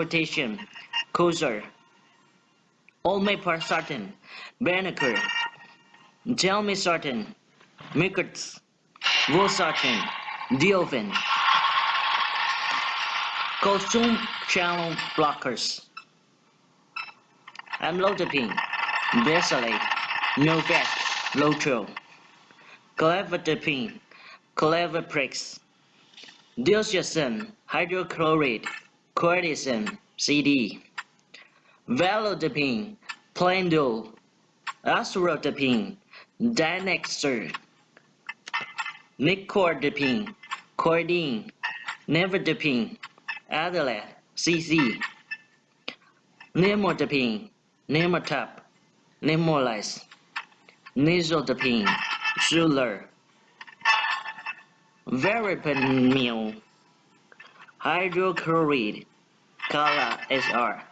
potassium, Cozaar, Olmesartan, Benicar, Telmisartan, Mickert, Valsartan, Diovan, calcium channel blockers, amlodipine, Besylate, Norvasc, Lotrel, Clevidipine, Cleviprex, Diltiazem, hydrochloride, cortisone, CD, Felodipine, Plendil, Aspirodipine, Dynexter, Nicardipine, Cardene, Nifedipine, Adalat, CC, Nimodipine, Nimotop, Nymalize, Nisoldipine, Sular, Verapamil, hydrochloride, Calan SR.